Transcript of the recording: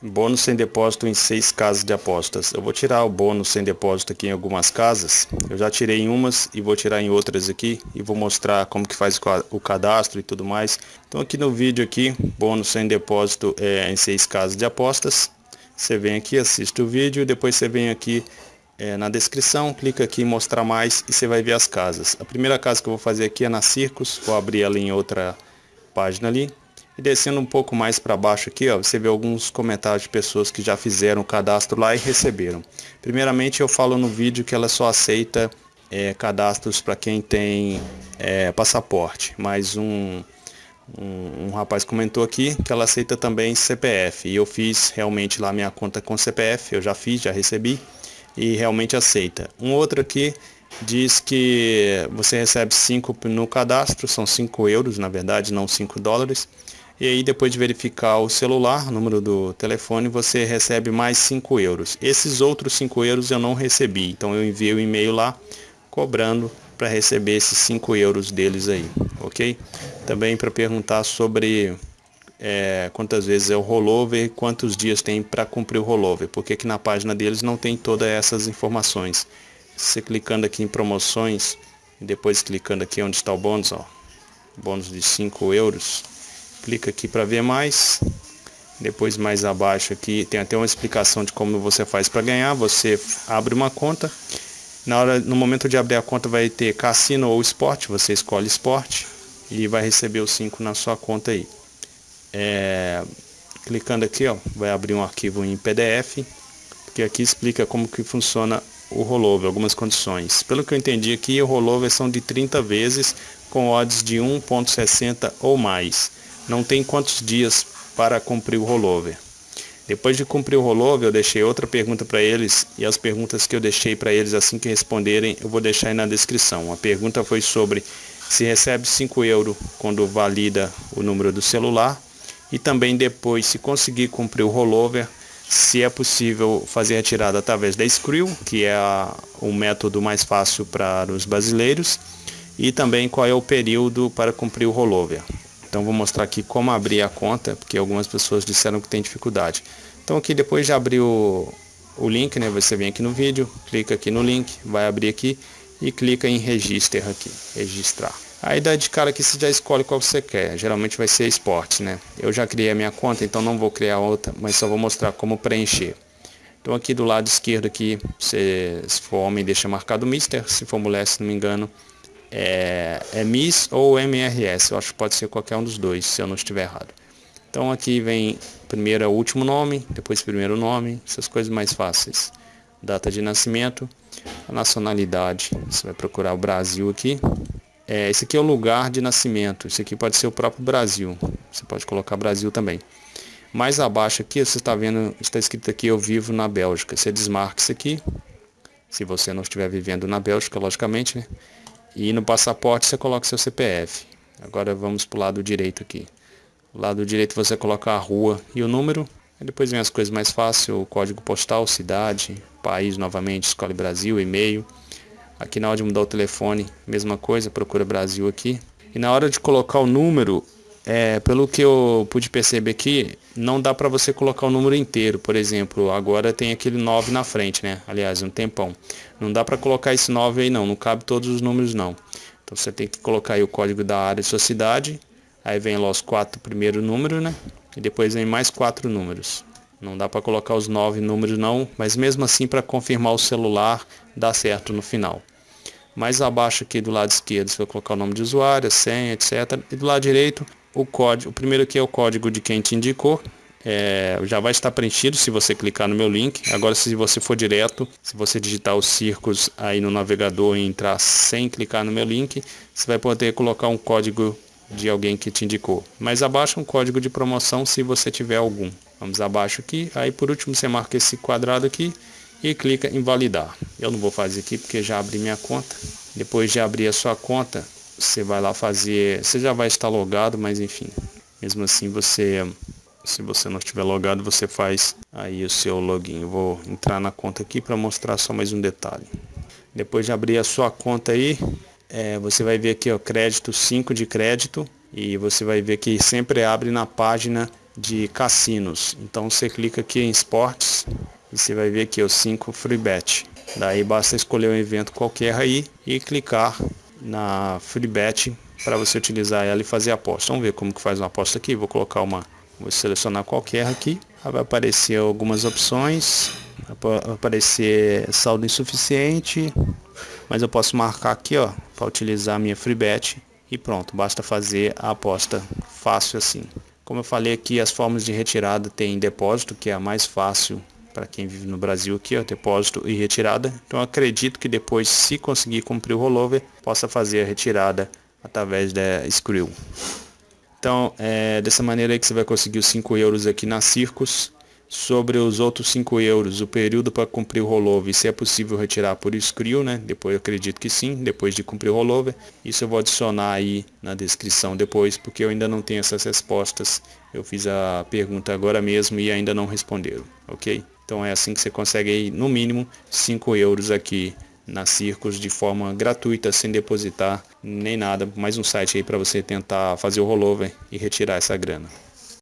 Bônus sem depósito em seis casas de apostas. Eu vou tirar o bônus sem depósito aqui em algumas casas. Eu já tirei em umas e vou tirar em outras aqui e vou mostrar como que faz o cadastro e tudo mais. Então aqui no vídeo aqui, bônus sem depósito é, em seis casas de apostas. Você vem aqui, assiste o vídeo, depois você vem aqui é, na descrição, clica aqui em mostrar mais e você vai ver as casas. A primeira casa que eu vou fazer aqui é na Circos, vou abrir ela em outra página ali. E descendo um pouco mais para baixo aqui, ó, você vê alguns comentários de pessoas que já fizeram o cadastro lá e receberam. Primeiramente eu falo no vídeo que ela só aceita é, cadastros para quem tem é, passaporte, mas um, um, um, rapaz comentou aqui que ela aceita também CPF e eu fiz realmente lá minha conta com CPF, eu já fiz, já recebi e realmente aceita. Um outro aqui diz que você recebe 5 no cadastro, são 5 euros na verdade, não 5 dólares e aí depois de verificar o celular, o número do telefone, você recebe mais 5 euros. Esses outros 5 euros eu não recebi, então eu enviei o um e-mail lá cobrando para receber esses 5 euros deles aí, ok? Também para perguntar sobre é, quantas vezes é o rollover e quantos dias tem para cumprir o rollover, porque aqui na página deles não tem todas essas informações. Você clicando aqui em promoções e depois clicando aqui onde está o bônus, ó, bônus de 5 euros, clica aqui para ver mais. Depois mais abaixo aqui tem até uma explicação de como você faz para ganhar. Você abre uma conta. Na hora no momento de abrir a conta vai ter cassino ou esporte. Você escolhe esporte e vai receber os 5 na sua conta aí. É, clicando aqui ó vai abrir um arquivo em PDF porque aqui explica como que funciona o rollover, algumas condições. Pelo que eu entendi aqui, o rollover são de 30 vezes com odds de 1.60 ou mais não tem quantos dias para cumprir o rollover. Depois de cumprir o rollover, eu deixei outra pergunta para eles e as perguntas que eu deixei para eles assim que responderem, eu vou deixar aí na descrição. A pergunta foi sobre se recebe 5 euros quando valida o número do celular e também depois, se conseguir cumprir o rollover, se é possível fazer a retirada através da Skrill, que é o método mais fácil para os brasileiros, e também qual é o período para cumprir o rollover. Então vou mostrar aqui como abrir a conta, porque algumas pessoas disseram que tem dificuldade. Então aqui depois de abrir o, o link, né, você vem aqui no vídeo, clica aqui no link, vai abrir aqui e clica em register aqui, registrar. Aí dá de cara que você já escolhe qual você quer, geralmente vai ser esporte, né? Eu já criei a minha conta, então não vou criar outra, mas só vou mostrar como preencher. Então aqui do lado esquerdo aqui, se for homem deixa marcado Mister, se for mulher, se não me engano, é, é MIS ou MRS, eu acho que pode ser qualquer um dos dois, se eu não estiver errado. Então aqui vem primeiro é o último nome, depois primeiro nome, essas coisas mais fáceis. Data de nascimento, a nacionalidade, você vai procurar o Brasil aqui. É, esse aqui é o lugar de nascimento, esse aqui pode ser o próprio Brasil, você pode colocar Brasil também. Mais abaixo aqui, você está vendo, está escrito aqui, eu vivo na Bélgica. Você desmarca isso aqui, se você não estiver vivendo na Bélgica, logicamente, né? E no passaporte você coloca seu CPF. Agora vamos para o lado direito aqui. Do lado direito você coloca a rua e o número. Depois vem as coisas mais fáceis, o código postal, cidade, país novamente, escolhe Brasil, e-mail. Aqui na hora de mudar o telefone, mesma coisa, procura Brasil aqui. E na hora de colocar o número, é, pelo que eu pude perceber aqui, não dá para você colocar o número inteiro. Por exemplo, agora tem aquele 9 na frente, né? Aliás, um tempão. Não dá para colocar esse 9 aí não, não cabe todos os números não. Então você tem que colocar aí o código da área de sua cidade. Aí vem lá os quatro primeiros números, né? E depois vem mais quatro números. Não dá para colocar os nove números não, mas mesmo assim para confirmar o celular dá certo no final. Mais abaixo aqui do lado esquerdo você vai colocar o nome de usuário, senha, etc. E do lado direito o código, o primeiro aqui é o código de quem te indicou, é, já vai estar preenchido se você clicar no meu link. Agora, se você for direto, se você digitar os círculos aí no navegador e entrar sem clicar no meu link, você vai poder colocar um código de alguém que te indicou. Mais abaixo um código de promoção se você tiver algum. Vamos abaixo aqui, aí por último você marca esse quadrado aqui e clica em validar. Eu não vou fazer aqui porque já abri minha conta. Depois de abrir a sua conta, você vai lá fazer, você já vai estar logado, mas enfim, mesmo assim você, se você não estiver logado, você faz aí o seu login. Eu vou entrar na conta aqui para mostrar só mais um detalhe. Depois de abrir a sua conta aí, é, você vai ver aqui ó, crédito 5 de crédito e você vai ver que sempre abre na página de cassinos. Então você clica aqui em esportes e você vai ver aqui os 5 free bet. Daí basta escolher um evento qualquer aí e clicar na free bet para você utilizar ela e fazer aposta. Vamos ver como que faz uma aposta aqui. Vou colocar uma, vou selecionar qualquer aqui. Vai aparecer algumas opções. Vai aparecer saldo insuficiente, mas eu posso marcar aqui, ó, para utilizar a minha free bet e pronto, basta fazer a aposta fácil assim. Como eu falei aqui, as formas de retirada tem depósito, que é a mais fácil para quem vive no Brasil aqui, ó, depósito e retirada. Então acredito que depois, se conseguir cumprir o rollover, possa fazer a retirada através da Skrill. Então, é dessa maneira aí que você vai conseguir os 5 euros aqui na Circus. Sobre os outros 5 euros, o período para cumprir o rollover, se é possível retirar por Skrill, né? Depois eu acredito que sim, depois de cumprir o rollover. Isso eu vou adicionar aí na descrição depois, porque eu ainda não tenho essas respostas. Eu fiz a pergunta agora mesmo e ainda não responderam, ok? Então é assim que você consegue aí, no mínimo, 5 euros aqui na Circos de forma gratuita, sem depositar nem nada. Mais um site aí para você tentar fazer o rollover e retirar essa grana.